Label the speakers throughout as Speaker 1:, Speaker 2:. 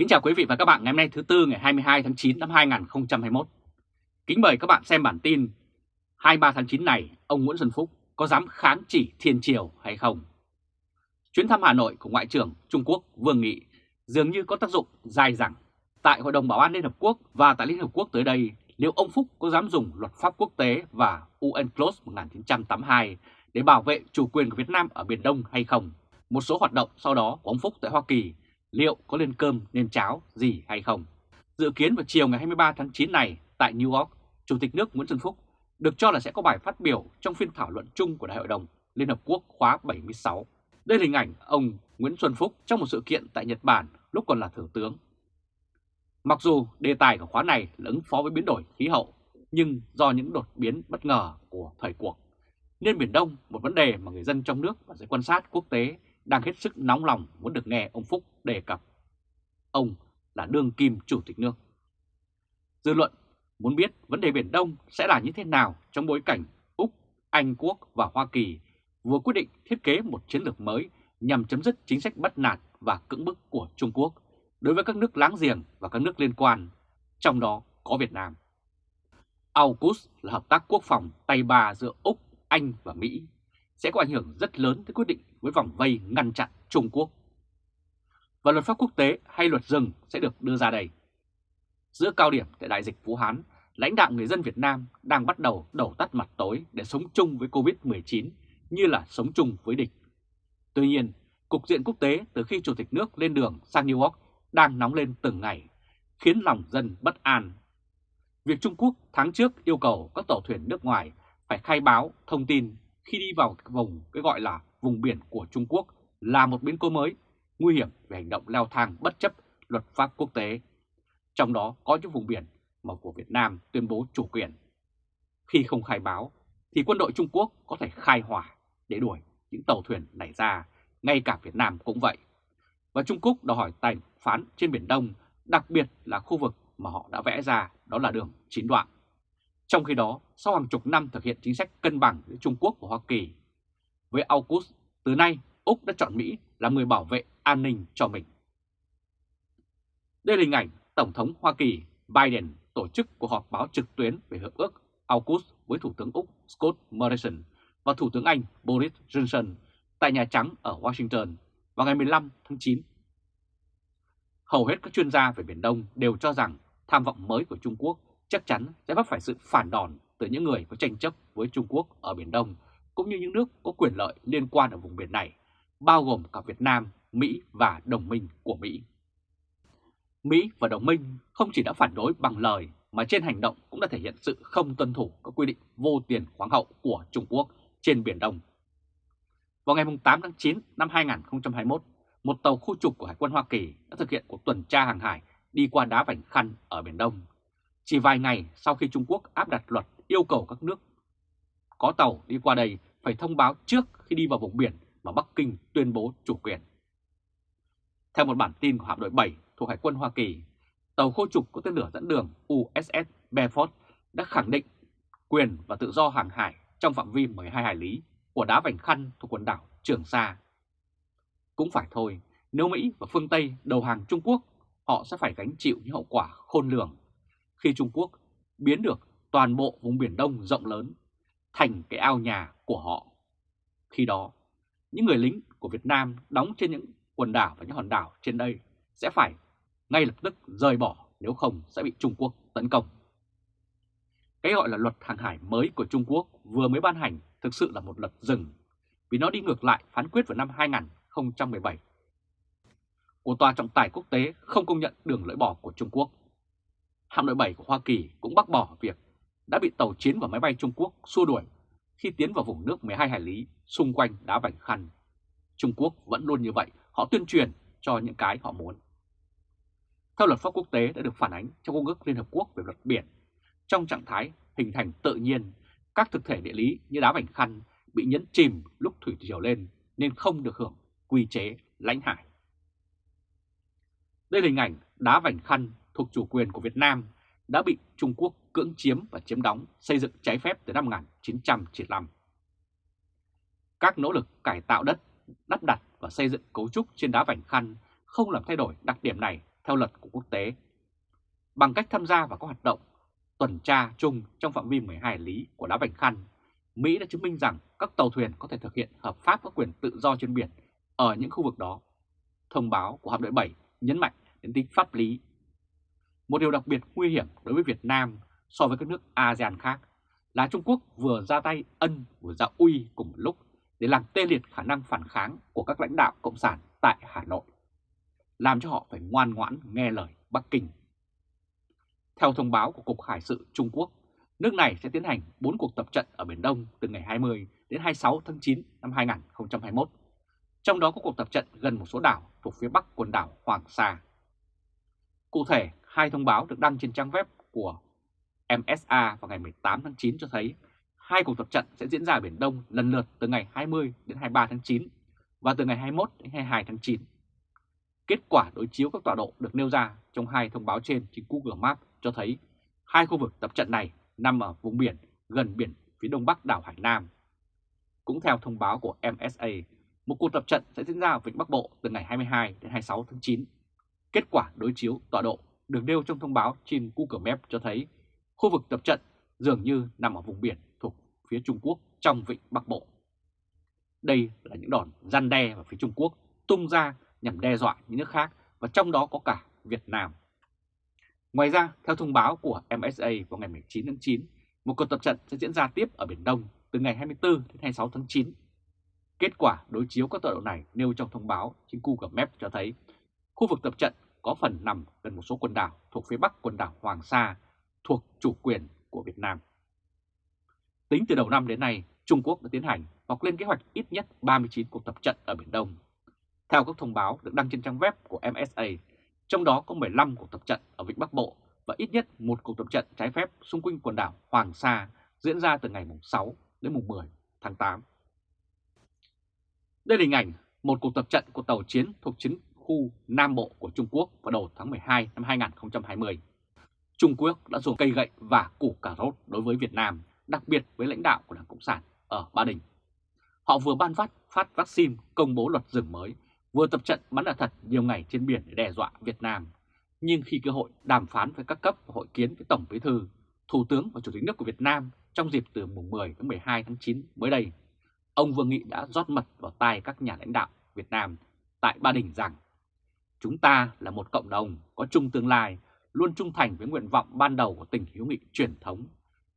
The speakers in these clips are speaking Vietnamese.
Speaker 1: Kính chào quý vị và các bạn ngày hôm nay thứ Tư ngày 22 tháng 9 năm 2021. Kính mời các bạn xem bản tin 23 tháng 9 này ông Nguyễn Xuân Phúc có dám kháng chỉ thiên triều hay không? Chuyến thăm Hà Nội của Ngoại trưởng Trung Quốc Vương Nghị dường như có tác dụng dài dẳng. Tại Hội đồng Bảo an Liên Hợp Quốc và tại Liên Hợp Quốc tới đây, liệu ông Phúc có dám dùng luật pháp quốc tế và UNCLOS 1982 để bảo vệ chủ quyền của Việt Nam ở Biển Đông hay không? Một số hoạt động sau đó của ông Phúc tại Hoa Kỳ liệu có lên cơm nên cháo gì hay không. Dự kiến vào chiều ngày 23 tháng 9 này tại New York, Chủ tịch nước Nguyễn Xuân Phúc được cho là sẽ có bài phát biểu trong phiên thảo luận chung của Đại hội đồng Liên Hợp Quốc khóa 76. Đây là hình ảnh ông Nguyễn Xuân Phúc trong một sự kiện tại Nhật Bản lúc còn là Thủ tướng. Mặc dù đề tài của khóa này là ứng phó với biến đổi khí hậu, nhưng do những đột biến bất ngờ của thời cuộc, nên Biển Đông một vấn đề mà người dân trong nước và giới quan sát quốc tế đang hết sức nóng lòng muốn được nghe ông Phúc đề cập. Ông là đương kim chủ tịch nước. Dư luận muốn biết vấn đề Biển Đông sẽ là như thế nào trong bối cảnh Úc, Anh Quốc và Hoa Kỳ vừa quyết định thiết kế một chiến lược mới nhằm chấm dứt chính sách bắt nạt và cưỡng bức của Trung Quốc đối với các nước láng giềng và các nước liên quan, trong đó có Việt Nam. AUKUS là hợp tác quốc phòng tay ba giữa Úc, Anh và Mỹ sẽ có ảnh hưởng rất lớn tới quyết định với vòng vây ngăn chặn Trung Quốc. Và luật pháp quốc tế hay luật rừng sẽ được đưa ra đây. Giữa cao điểm tại đại dịch Vũ Hán, lãnh đạo người dân Việt Nam đang bắt đầu đổ tắt mặt tối để sống chung với Covid-19 như là sống chung với địch. Tuy nhiên, cục diện quốc tế từ khi Chủ tịch nước lên đường sang New York đang nóng lên từng ngày, khiến lòng dân bất an. Việc Trung Quốc tháng trước yêu cầu các tàu thuyền nước ngoài phải khai báo thông tin khi đi vào vùng cái gọi là vùng biển của Trung Quốc là một biến cố mới, nguy hiểm về hành động leo thang bất chấp luật pháp quốc tế. Trong đó có những vùng biển mà của Việt Nam tuyên bố chủ quyền. Khi không khai báo thì quân đội Trung Quốc có thể khai hỏa để đuổi những tàu thuyền này ra, ngay cả Việt Nam cũng vậy. Và Trung Quốc đòi hỏi tài phán trên Biển Đông, đặc biệt là khu vực mà họ đã vẽ ra đó là đường chín đoạn. Trong khi đó, sau hàng chục năm thực hiện chính sách cân bằng giữa Trung Quốc và Hoa Kỳ, với AUKUS, từ nay Úc đã chọn Mỹ là người bảo vệ an ninh cho mình. Đây là hình ảnh Tổng thống Hoa Kỳ Biden tổ chức cuộc họp báo trực tuyến về Hiệp ước AUKUS với Thủ tướng Úc Scott Morrison và Thủ tướng Anh Boris Johnson tại Nhà Trắng ở Washington vào ngày 15 tháng 9. Hầu hết các chuyên gia về Biển Đông đều cho rằng tham vọng mới của Trung Quốc chắc chắn sẽ vấp phải sự phản đòn từ những người có tranh chấp với Trung Quốc ở Biển Đông, cũng như những nước có quyền lợi liên quan ở vùng biển này, bao gồm cả Việt Nam, Mỹ và đồng minh của Mỹ. Mỹ và đồng minh không chỉ đã phản đối bằng lời mà trên hành động cũng đã thể hiện sự không tuân thủ các quy định vô tiền khoáng hậu của Trung Quốc trên Biển Đông. Vào ngày 8 tháng 9 năm 2021, một tàu khu trục của Hải quân Hoa Kỳ đã thực hiện cuộc tuần tra hàng hải đi qua đá Vành Khăn ở Biển Đông chỉ vài ngày sau khi Trung Quốc áp đặt luật yêu cầu các nước có tàu đi qua đây phải thông báo trước khi đi vào vùng biển mà Bắc Kinh tuyên bố chủ quyền. Theo một bản tin của hạm đội 7 thuộc Hải quân Hoa Kỳ, tàu khô trục có tên lửa dẫn đường USS Beaufort đã khẳng định quyền và tự do hàng hải trong phạm vi 12 hải lý của đá vành khăn thuộc quần đảo Trường Sa. Cũng phải thôi, nếu Mỹ và phương Tây đầu hàng Trung Quốc, họ sẽ phải gánh chịu những hậu quả khôn lường khi Trung Quốc biến được toàn bộ vùng Biển Đông rộng lớn thành cái ao nhà của họ. Khi đó, những người lính của Việt Nam đóng trên những quần đảo và những hòn đảo trên đây sẽ phải ngay lập tức rời bỏ nếu không sẽ bị Trung Quốc tấn công. Cái gọi là luật hàng hải mới của Trung Quốc vừa mới ban hành thực sự là một luật rừng vì nó đi ngược lại phán quyết vào năm 2017 của Tòa trọng tài quốc tế không công nhận đường lưỡi bò của Trung Quốc hạm đội 7 của Hoa Kỳ cũng bác bỏ việc đã bị tàu chiến và máy bay Trung Quốc xua đuổi khi tiến vào vùng nước 12 hải lý xung quanh đá vành khăn. Trung Quốc vẫn luôn như vậy, họ tuyên truyền cho những cái họ muốn. Theo luật pháp quốc tế đã được phản ánh trong Công ước Liên Hợp Quốc về luật biển, trong trạng thái hình thành tự nhiên, các thực thể địa lý như đá vành khăn bị nhấn chìm lúc thủy triều lên nên không được hưởng quy chế lãnh hải. Đây là hình ảnh đá vành khăn thuộc chủ quyền của Việt Nam đã bị Trung Quốc cưỡng chiếm và chiếm đóng xây dựng trái phép từ năm 1995. Các nỗ lực cải tạo đất, đắp đặt và xây dựng cấu trúc trên đá vành khăn không làm thay đổi đặc điểm này theo luật của quốc tế. Bằng cách tham gia vào các hoạt động tuần tra chung trong phạm vi 12 lý của đá Vành Khăn, Mỹ đã chứng minh rằng các tàu thuyền có thể thực hiện hợp pháp các quyền tự do trên biển ở những khu vực đó. Thông báo của hạm đội 7 nhấn mạnh đến tính pháp lý. Một điều đặc biệt nguy hiểm đối với Việt Nam so với các nước ASEAN khác là Trung Quốc vừa ra tay ân vừa ra uy cùng một lúc để làm tê liệt khả năng phản kháng của các lãnh đạo Cộng sản tại Hà Nội, làm cho họ phải ngoan ngoãn nghe lời Bắc Kinh. Theo thông báo của Cục Hải sự Trung Quốc, nước này sẽ tiến hành 4 cuộc tập trận ở Biển Đông từ ngày 20 đến 26 tháng 9 năm 2021, trong đó có cuộc tập trận gần một số đảo thuộc phía bắc quần đảo Hoàng Sa. Cụ thể, hai thông báo được đăng trên trang web của MSA vào ngày 18 tháng 9 cho thấy hai cuộc tập trận sẽ diễn ra ở Biển Đông lần lượt từ ngày 20 đến 23 tháng 9 và từ ngày 21 đến 22 tháng 9. Kết quả đối chiếu các tọa độ được nêu ra trong hai thông báo trên trên Google Maps cho thấy hai khu vực tập trận này nằm ở vùng biển gần biển phía đông bắc đảo Hải Nam. Cũng theo thông báo của MSA, một cuộc tập trận sẽ diễn ra ở Vịnh Bắc Bộ từ ngày 22 đến 26 tháng 9. Kết quả đối chiếu tọa độ được nêu trong thông báo trên Google Maps cho thấy khu vực tập trận dường như nằm ở vùng biển thuộc phía Trung Quốc trong Vịnh Bắc Bộ. Đây là những đòn gian đe ở phía Trung Quốc tung ra nhằm đe dọa những nước khác và trong đó có cả Việt Nam. Ngoài ra, theo thông báo của MSA vào ngày 19 tháng 9, một cuộc tập trận sẽ diễn ra tiếp ở Biển Đông từ ngày 24 đến 26 tháng 9. Kết quả đối chiếu các tọa độ này nêu trong thông báo trên Google Maps cho thấy khu vực tập trận có phần nằm gần một số quần đảo thuộc phía bắc quần đảo Hoàng Sa thuộc chủ quyền của Việt Nam. Tính từ đầu năm đến nay, Trung Quốc đã tiến hành hoặc lên kế hoạch ít nhất 39 cuộc tập trận ở Biển Đông. Theo các thông báo được đăng trên trang web của MSA, trong đó có 15 cuộc tập trận ở Vịnh Bắc Bộ và ít nhất một cuộc tập trận trái phép xung quanh quần đảo Hoàng Sa diễn ra từ ngày 6 đến mùng 10 tháng 8. Đây là hình ảnh một cuộc tập trận của tàu chiến thuộc chiến khu Nam Bộ của Trung Quốc vào đầu tháng 12 năm 2020. Trung Quốc đã dùng cây gậy và củ cà rốt đối với Việt Nam, đặc biệt với lãnh đạo của Đảng Cộng sản ở Ba Đình. Họ vừa ban phát phát vaccine công bố luật rừng mới, vừa tập trận bắn đạn thật nhiều ngày trên biển để đe dọa Việt Nam. Nhưng khi cơ hội đàm phán với các cấp và hội kiến với Tổng Bí thư, Thủ tướng và Chủ tịch nước của Việt Nam trong dịp từ mùng 10 đến 12 tháng 9 mới đây, ông Vương Nghị đã rót mật vào tai các nhà lãnh đạo Việt Nam tại Ba Đình rằng Chúng ta là một cộng đồng có chung tương lai, luôn trung thành với nguyện vọng ban đầu của tình hữu nghị truyền thống,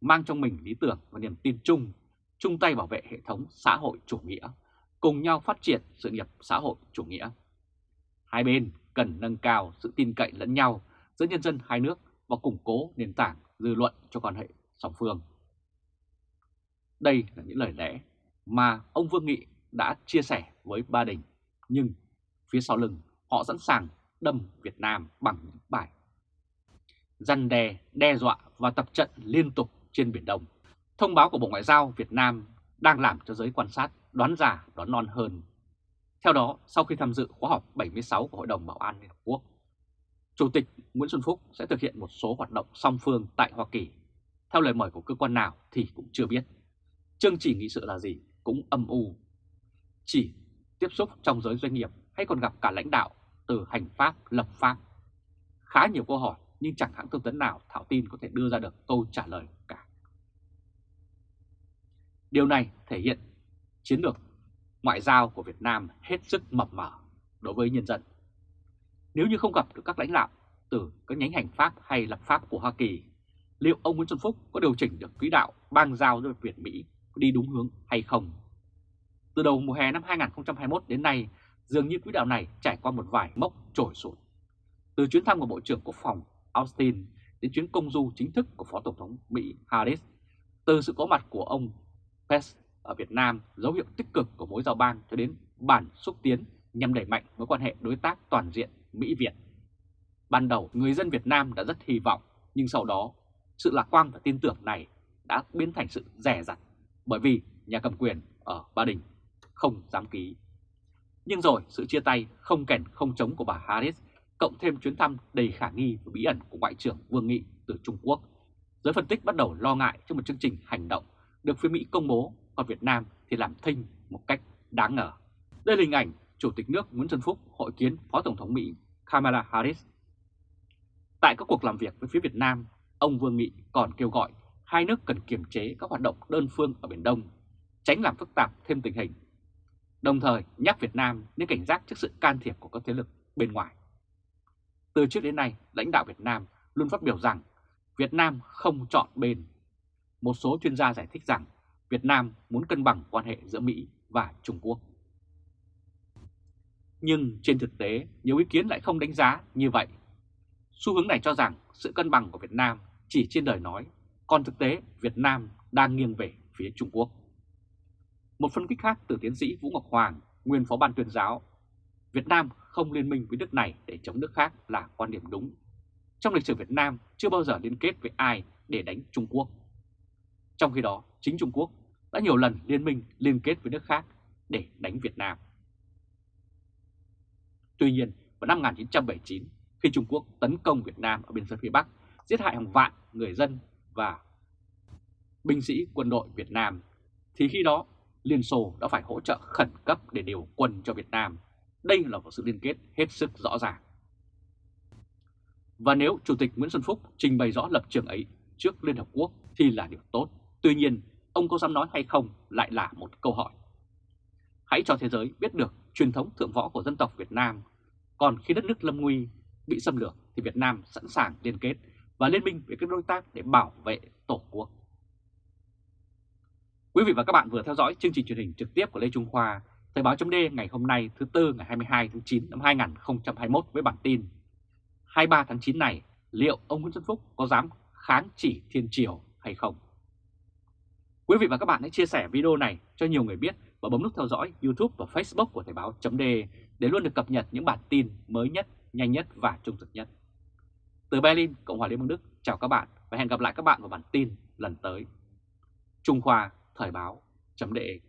Speaker 1: mang trong mình lý tưởng và niềm tin chung, chung tay bảo vệ hệ thống xã hội chủ nghĩa, cùng nhau phát triển sự nghiệp xã hội chủ nghĩa. Hai bên cần nâng cao sự tin cậy lẫn nhau giữa nhân dân hai nước và củng cố nền tảng dư luận cho quan hệ song phương. Đây là những lời lẽ mà ông Vương Nghị đã chia sẻ với Ba Đình, nhưng phía sau lưng họ sẵn sàng đâm Việt Nam bằng những bài răn đe, đe dọa và tập trận liên tục trên Biển Đông. Thông báo của Bộ Ngoại giao Việt Nam đang làm cho giới quan sát đoán già đoán non hơn. Theo đó, sau khi tham dự khóa họp 76 của Hội đồng Bảo an Liên Hợp Quốc, Chủ tịch Nguyễn Xuân Phúc sẽ thực hiện một số hoạt động song phương tại Hoa Kỳ. Theo lời mời của cơ quan nào thì cũng chưa biết. Chương trình nghị sự là gì cũng âm u. Chỉ tiếp xúc trong giới doanh nghiệp hay còn gặp cả lãnh đạo từ hành pháp, lập pháp. Khá nhiều câu hỏi nhưng chẳng hãng thông tấn nào thảo tin có thể đưa ra được câu trả lời cả. Điều này thể hiện chiến lược ngoại giao của Việt Nam hết sức mập mờ đối với nhân dân. Nếu như không gặp được các lãnh đạo từ các nhánh hành pháp hay lập pháp của Hoa Kỳ, liệu ông Nguyễn Xuân Phúc có điều chỉnh được quỹ đạo bang giao với Việt Mỹ đi đúng hướng hay không? Từ đầu mùa hè năm 2021 đến nay, dường như quỹ đạo này trải qua một vài mốc trồi sụt. Từ chuyến thăm của Bộ trưởng Quốc phòng Austin đến chuyến công du chính thức của Phó Tổng thống Mỹ Harris, từ sự có mặt của ông Pence ở Việt Nam dấu hiệu tích cực của mối giao bang cho đến bản xúc tiến nhằm đẩy mạnh mối quan hệ đối tác toàn diện Mỹ-Việt. Ban đầu người dân Việt Nam đã rất hy vọng, nhưng sau đó sự lạc quan và tin tưởng này đã biến thành sự rẻ rặt bởi vì nhà cầm quyền ở Ba Đình không dám ký. Nhưng rồi sự chia tay không kèn không chống của bà Harris cộng thêm chuyến thăm đầy khả nghi và bí ẩn của Ngoại trưởng Vương Nghị từ Trung Quốc, giới phân tích bắt đầu lo ngại cho một chương trình hành động được phía Mỹ công bố, còn Việt Nam thì làm thinh một cách đáng ngờ. Đây là hình ảnh Chủ tịch nước Nguyễn Xuân Phúc hội kiến Phó Tổng thống Mỹ Kamala Harris Tại các cuộc làm việc với phía Việt Nam, ông Vương Nghị còn kêu gọi hai nước cần kiềm chế các hoạt động đơn phương ở Biển Đông, tránh làm phức tạp thêm tình hình. Đồng thời nhắc Việt Nam nên cảnh giác trước sự can thiệp của các thế lực bên ngoài. Từ trước đến nay, lãnh đạo Việt Nam luôn phát biểu rằng Việt Nam không chọn bên. Một số chuyên gia giải thích rằng Việt Nam muốn cân bằng quan hệ giữa Mỹ và Trung Quốc. Nhưng trên thực tế, nhiều ý kiến lại không đánh giá như vậy. Xu hướng này cho rằng sự cân bằng của Việt Nam chỉ trên đời nói, còn thực tế Việt Nam đang nghiêng về phía Trung Quốc. Một phân tích khác từ tiến sĩ Vũ Ngọc Hoàng, nguyên phó ban tuyên giáo, Việt Nam không liên minh với nước này để chống nước khác là quan điểm đúng. Trong lịch sử Việt Nam chưa bao giờ liên kết với ai để đánh Trung Quốc. Trong khi đó, chính Trung Quốc đã nhiều lần liên minh liên kết với nước khác để đánh Việt Nam. Tuy nhiên, vào năm 1979, khi Trung Quốc tấn công Việt Nam ở biên giới phía Bắc, giết hại hàng vạn người dân và binh sĩ quân đội Việt Nam, thì khi đó Liên Xô đã phải hỗ trợ khẩn cấp để điều quân cho Việt Nam. Đây là một sự liên kết hết sức rõ ràng. Và nếu Chủ tịch Nguyễn Xuân Phúc trình bày rõ lập trường ấy trước Liên Hợp Quốc thì là điều tốt. Tuy nhiên, ông có dám nói hay không lại là một câu hỏi. Hãy cho thế giới biết được truyền thống thượng võ của dân tộc Việt Nam. Còn khi đất nước lâm nguy, bị xâm lược thì Việt Nam sẵn sàng liên kết và liên minh với các đối tác để bảo vệ Tổ quốc. Quý vị và các bạn vừa theo dõi chương trình truyền hình trực tiếp của Lê Trung Khoa, Thời báo chấm ngày hôm nay thứ Tư ngày 22 tháng 9 năm 2021 với bản tin 23 tháng 9 này liệu ông Nguyễn Xuân Phúc có dám kháng chỉ thiên triều hay không? Quý vị và các bạn hãy chia sẻ video này cho nhiều người biết và bấm nút theo dõi YouTube và Facebook của Thời báo chấm để luôn được cập nhật những bản tin mới nhất, nhanh nhất và trung thực nhất. Từ Berlin, Cộng hòa Liên bang Đức, chào các bạn và hẹn gặp lại các bạn vào bản tin lần tới. Trung Khoa Thời báo chấm đệ